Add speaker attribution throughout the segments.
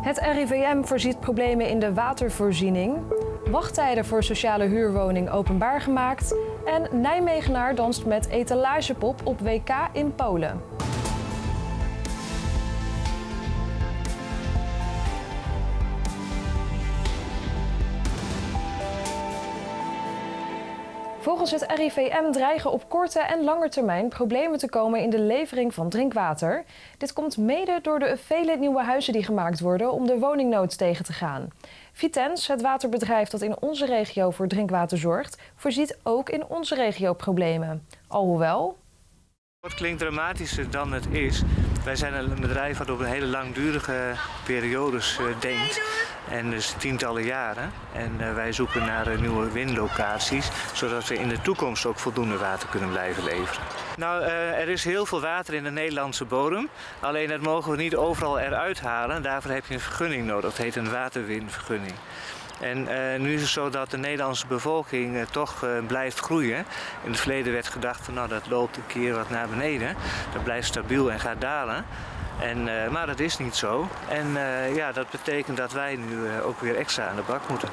Speaker 1: Het RIVM voorziet problemen in de watervoorziening. Wachttijden voor sociale huurwoning openbaar gemaakt. En Nijmegenaar danst met etalagepop op WK in Polen. Volgens het RIVM dreigen op korte en lange termijn problemen te komen in de levering van drinkwater. Dit komt mede door de vele nieuwe huizen die gemaakt worden om de woningnood tegen te gaan. Vitens, het waterbedrijf dat in onze regio voor drinkwater zorgt, voorziet ook in onze regio problemen. Alhoewel.
Speaker 2: Het klinkt dramatischer dan het is. Wij zijn een bedrijf dat op hele langdurige periodes uh, denkt. En dus tientallen jaren. En uh, wij zoeken naar uh, nieuwe windlocaties, zodat we in de toekomst ook voldoende water kunnen blijven leveren. Nou, er is heel veel water in de Nederlandse bodem. Alleen dat mogen we niet overal eruit halen. Daarvoor heb je een vergunning nodig. Dat heet een waterwinvergunning. En uh, nu is het zo dat de Nederlandse bevolking uh, toch uh, blijft groeien. In het verleden werd gedacht van nou dat loopt een keer wat naar beneden. Dat blijft stabiel en gaat dalen. En, maar dat is niet zo. En ja, dat betekent dat wij nu ook weer extra aan de bak moeten.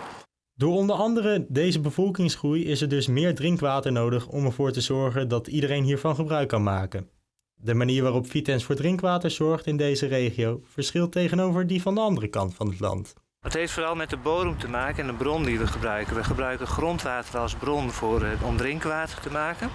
Speaker 3: Door onder andere deze bevolkingsgroei is er dus meer drinkwater nodig om ervoor te zorgen dat iedereen hiervan gebruik kan maken. De manier waarop Vitens voor drinkwater zorgt in deze regio verschilt tegenover die van de andere kant van het land.
Speaker 2: Het heeft vooral met de bodem te maken en de bron die we gebruiken. We gebruiken grondwater als bron voor, uh, om drinkwater te maken.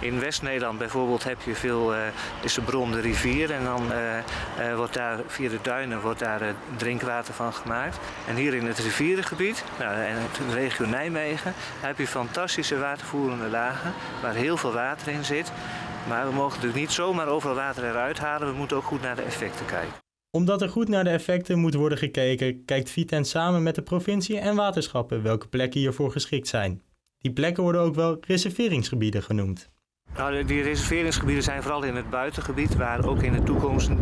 Speaker 2: In West-Nederland bijvoorbeeld heb je veel, uh, is de bron de rivier en dan uh, wordt daar via de duinen wordt daar drinkwater van gemaakt. En hier in het rivierengebied, nou, en de regio Nijmegen, heb je fantastische watervoerende lagen waar heel veel water in zit. Maar we mogen natuurlijk niet zomaar overal water eruit halen, we moeten ook goed naar de effecten kijken
Speaker 3: omdat er goed naar de effecten moet worden gekeken, kijkt Vitens samen met de provincie en waterschappen welke plekken hiervoor geschikt zijn. Die plekken worden ook wel reserveringsgebieden genoemd.
Speaker 2: Nou, die reserveringsgebieden zijn vooral in het buitengebied, waar ook in de toekomst uh,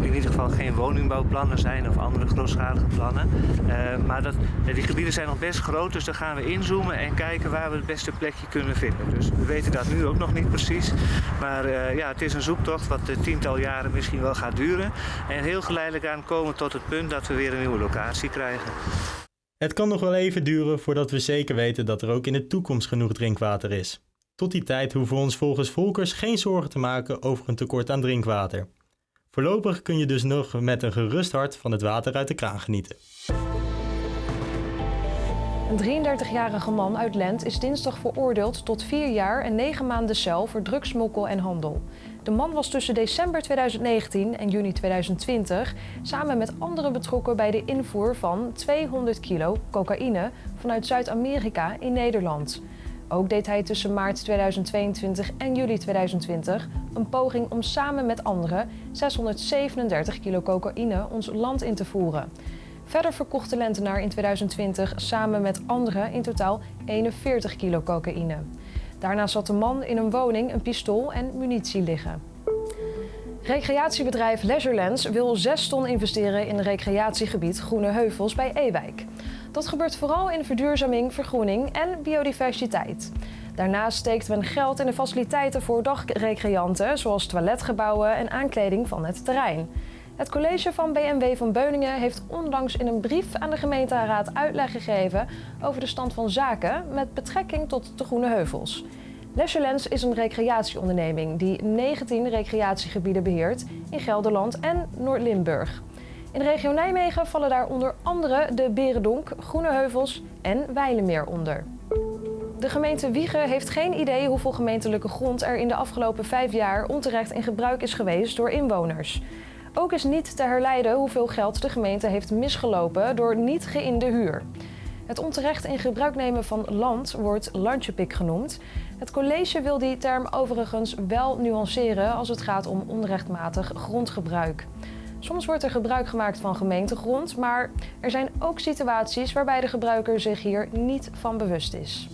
Speaker 2: in ieder geval geen woningbouwplannen zijn of andere grootschalige plannen. Uh, maar dat, die gebieden zijn nog best groot, dus daar gaan we inzoomen en kijken waar we het beste plekje kunnen vinden. Dus we weten dat nu ook nog niet precies. Maar uh, ja, het is een zoektocht wat tiental jaren misschien wel gaat duren. En heel geleidelijk aan komen tot het punt dat we weer een nieuwe locatie krijgen.
Speaker 3: Het kan nog wel even duren voordat we zeker weten dat er ook in de toekomst genoeg drinkwater is. Tot die tijd hoeven we ons volgens Volkers geen zorgen te maken over een tekort aan drinkwater. Voorlopig kun je dus nog met een gerust hart van het water uit de kraan genieten.
Speaker 1: Een 33-jarige man uit Lent is dinsdag veroordeeld tot 4 jaar en 9 maanden cel voor drugsmokkel en handel. De man was tussen december 2019 en juni 2020 samen met anderen betrokken bij de invoer van 200 kilo cocaïne vanuit Zuid-Amerika in Nederland. Ook deed hij tussen maart 2022 en juli 2020 een poging om samen met anderen 637 kilo cocaïne ons land in te voeren. Verder verkocht de Lentenaar in 2020 samen met anderen in totaal 41 kilo cocaïne. Daarna zat de man in een woning een pistool en munitie liggen. Recreatiebedrijf Leisurelands wil 6 ton investeren in recreatiegebied Groene Heuvels bij Ewijk. Dat gebeurt vooral in verduurzaming, vergroening en biodiversiteit. Daarnaast steekt men geld in de faciliteiten voor dagrecreanten, zoals toiletgebouwen en aankleding van het terrein. Het college van BMW van Beuningen heeft onlangs in een brief aan de gemeenteraad uitleg gegeven over de stand van zaken met betrekking tot de Groene Heuvels. Leisurelands is een recreatieonderneming die 19 recreatiegebieden beheert in Gelderland en Noord-Limburg. In de regio Nijmegen vallen daar onder andere de Berendonk, Groene Heuvels en Weilemeer onder. De gemeente Wiegen heeft geen idee hoeveel gemeentelijke grond er in de afgelopen vijf jaar onterecht in gebruik is geweest door inwoners. Ook is niet te herleiden hoeveel geld de gemeente heeft misgelopen door niet geïnde huur. Het onterecht in gebruik nemen van land wordt landjepik genoemd. Het college wil die term overigens wel nuanceren als het gaat om onrechtmatig grondgebruik. Soms wordt er gebruik gemaakt van gemeentegrond, maar er zijn ook situaties waarbij de gebruiker zich hier niet van bewust is.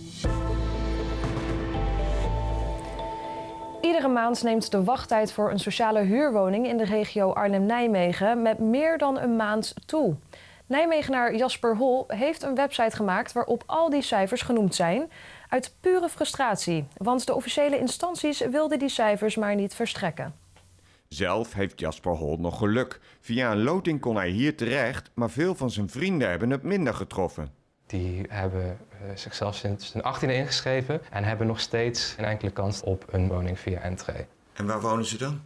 Speaker 1: Iedere maand neemt de wachttijd voor een sociale huurwoning in de regio Arnhem-Nijmegen met meer dan een maand toe. Nijmegenaar Jasper Hol heeft een website gemaakt waarop al die cijfers genoemd zijn. Uit pure frustratie, want de officiële instanties wilden die cijfers maar niet verstrekken.
Speaker 4: Zelf heeft Jasper Hol nog geluk. Via een loting kon hij hier terecht, maar veel van zijn vrienden hebben het minder getroffen.
Speaker 5: Die hebben uh, zichzelf sinds hun 18e ingeschreven en hebben nog steeds een enkele kans op een woning via entree.
Speaker 4: En waar wonen ze dan?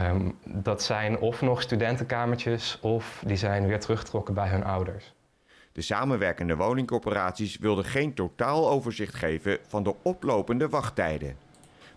Speaker 5: Um, dat zijn of nog studentenkamertjes of die zijn weer teruggetrokken bij hun ouders.
Speaker 4: De samenwerkende woningcorporaties wilden geen totaaloverzicht geven van de oplopende wachttijden.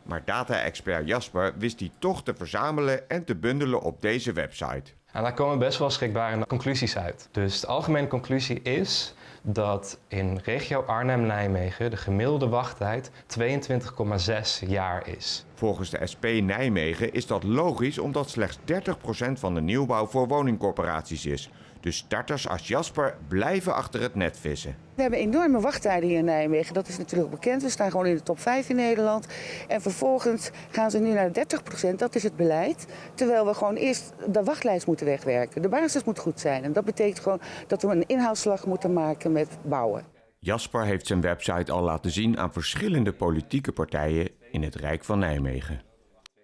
Speaker 4: Maar data-expert Jasper wist die toch te verzamelen en te bundelen op deze website.
Speaker 5: En daar komen best wel schrikbare conclusies uit. Dus de algemene conclusie is dat in regio Arnhem-Nijmegen de gemiddelde wachttijd 22,6 jaar is.
Speaker 4: Volgens de SP Nijmegen is dat logisch omdat slechts 30% van de nieuwbouw voor woningcorporaties is. Dus starters als Jasper blijven achter het net vissen.
Speaker 6: We hebben enorme wachttijden hier in Nijmegen. Dat is natuurlijk bekend. We staan gewoon in de top 5 in Nederland. En vervolgens gaan ze nu naar 30 procent. Dat is het beleid. Terwijl we gewoon eerst de wachtlijst moeten wegwerken. De basis moet goed zijn. En dat betekent gewoon dat we een inhaalslag moeten maken met bouwen.
Speaker 4: Jasper heeft zijn website al laten zien aan verschillende politieke partijen in het Rijk van Nijmegen.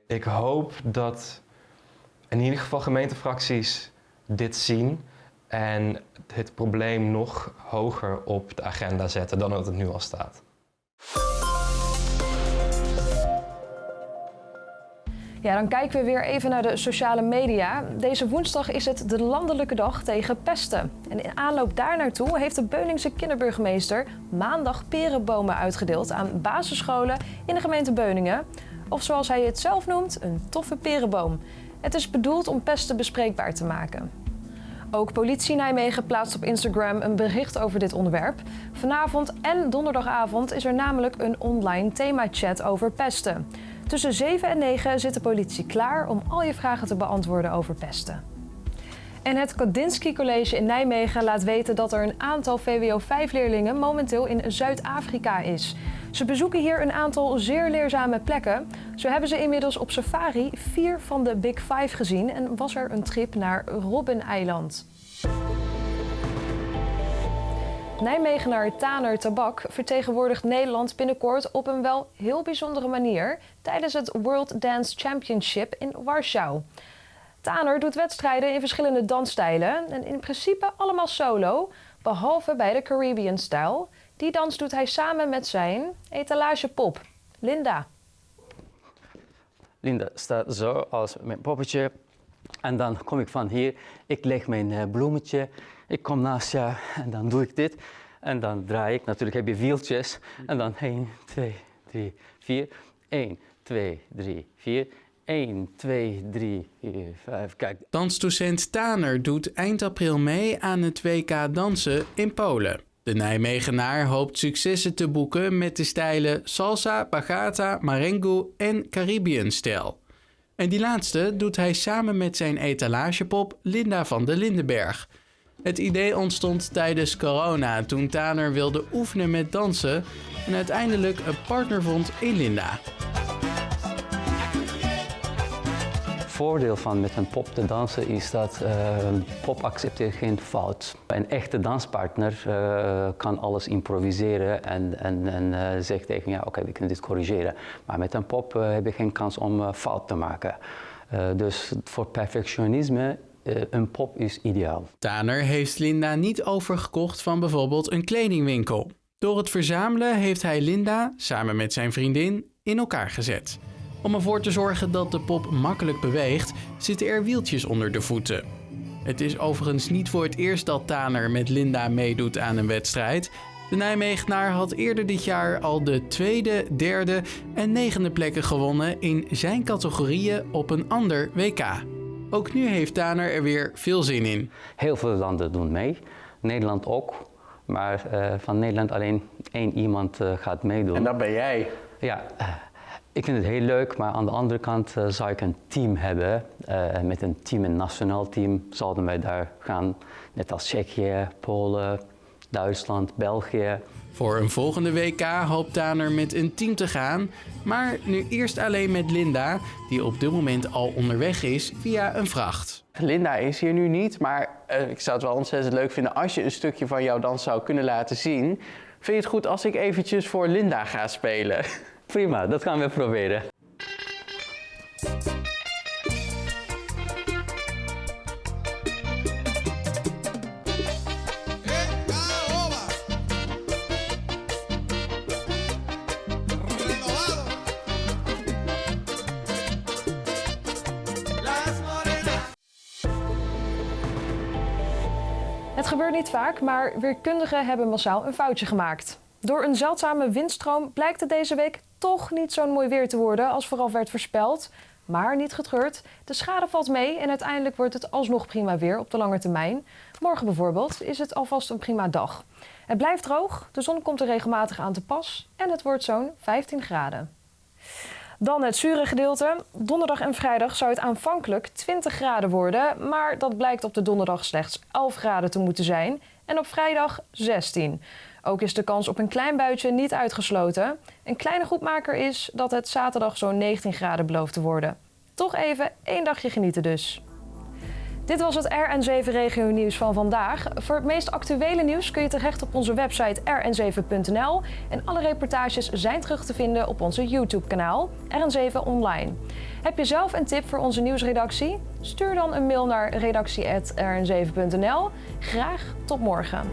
Speaker 5: Ik hoop dat in ieder geval gemeentefracties dit zien en het probleem nog hoger op de agenda zetten dan dat het nu al staat.
Speaker 1: Ja, dan kijken we weer even naar de sociale media. Deze woensdag is het de landelijke dag tegen pesten. En in aanloop daar naartoe heeft de Beuningse kinderburgemeester maandag perenbomen uitgedeeld aan basisscholen in de gemeente Beuningen. Of zoals hij het zelf noemt, een toffe perenboom. Het is bedoeld om pesten bespreekbaar te maken. Ook politie Nijmegen plaatst op Instagram een bericht over dit onderwerp. Vanavond en donderdagavond is er namelijk een online themachat over pesten. Tussen 7 en 9 zit de politie klaar om al je vragen te beantwoorden over pesten. En het Kandinsky College in Nijmegen laat weten dat er een aantal VWO-5-leerlingen momenteel in Zuid-Afrika is. Ze bezoeken hier een aantal zeer leerzame plekken. Zo hebben ze inmiddels op safari vier van de Big Five gezien en was er een trip naar Robben-eiland. Nijmegenaar Taner Tabak vertegenwoordigt Nederland binnenkort op een wel heel bijzondere manier tijdens het World Dance Championship in Warschau. Taner doet wedstrijden in verschillende dansstijlen en in principe allemaal solo, behalve bij de Caribbean-stijl. Die dans doet hij samen met zijn etalagepop, Linda.
Speaker 7: Linda staat zo als mijn poppetje. En dan kom ik van hier, ik leg mijn eh, bloemetje, ik kom naast jou en dan doe ik dit. En dan draai ik, natuurlijk heb je wieltjes. En dan 1, 2, 3, 4. 1, 2, 3, 4. 1, 2, 3, 4, 5. Kijk.
Speaker 8: Dansdocent Taner doet eind april mee aan het WK dansen in Polen. De Nijmegenaar hoopt successen te boeken met de stijlen salsa, bachata, marengo en Caribbean-stijl. En die laatste doet hij samen met zijn etalagepop Linda van de Lindenberg. Het idee ontstond tijdens corona toen Taner wilde oefenen met dansen en uiteindelijk een partner vond in Linda.
Speaker 7: Voordeel van met een pop te dansen is dat uh, een pop accepteert geen fout. Een echte danspartner uh, kan alles improviseren en, en, en uh, zegt tegen ja oké we kunnen dit corrigeren. Maar met een pop heb je geen kans om fout te maken. dus voor perfectionisme een pop is ideaal.
Speaker 8: Taner heeft Linda niet overgekocht van bijvoorbeeld een kledingwinkel. Door het verzamelen heeft hij Linda, samen met zijn vriendin, in elkaar gezet. Om ervoor te zorgen dat de pop makkelijk beweegt, zitten er wieltjes onder de voeten. Het is overigens niet voor het eerst dat Taner met Linda meedoet aan een wedstrijd. De Nijmegenaar had eerder dit jaar al de tweede, derde en negende plekken gewonnen in zijn categorieën op een ander WK. Ook nu heeft Taner er weer veel zin in.
Speaker 7: Heel veel landen doen mee, Nederland ook. Maar uh, van Nederland alleen één iemand uh, gaat meedoen.
Speaker 9: En dat ben jij?
Speaker 7: Ja, ik vind het heel leuk, maar aan de andere kant uh, zou ik een team hebben. Uh, met een team, een nationaal team, zouden wij daar gaan. Net als Tsjechië, Polen, Duitsland, België.
Speaker 8: Voor een volgende WK hoopt Taner met een team te gaan. Maar nu eerst alleen met Linda, die op dit moment al onderweg is via een vracht.
Speaker 9: Linda is hier nu niet, maar uh, ik zou het wel ontzettend leuk vinden als je een stukje van jouw dans zou kunnen laten zien. Vind je het goed als ik eventjes voor Linda ga spelen?
Speaker 7: Prima, dat gaan we proberen.
Speaker 1: Het gebeurt niet vaak, maar weerkundigen hebben massaal een foutje gemaakt. Door een zeldzame windstroom blijkt het deze week toch niet zo'n mooi weer te worden als vooral werd voorspeld. Maar niet getreurd, de schade valt mee en uiteindelijk wordt het alsnog prima weer op de lange termijn. Morgen bijvoorbeeld is het alvast een prima dag. Het blijft droog, de zon komt er regelmatig aan te pas en het wordt zo'n 15 graden. Dan het zure gedeelte. Donderdag en vrijdag zou het aanvankelijk 20 graden worden, maar dat blijkt op de donderdag slechts 11 graden te moeten zijn en op vrijdag 16. Ook is de kans op een klein buitje niet uitgesloten. Een kleine goedmaker is dat het zaterdag zo'n 19 graden belooft te worden. Toch even één dagje genieten dus. Dit was het RN7 Regio Nieuws van vandaag. Voor het meest actuele nieuws kun je terecht op onze website rn7.nl. En alle reportages zijn terug te vinden op onze YouTube-kanaal RN7 Online. Heb je zelf een tip voor onze nieuwsredactie? Stuur dan een mail naar redactie.rn7.nl. Graag tot morgen.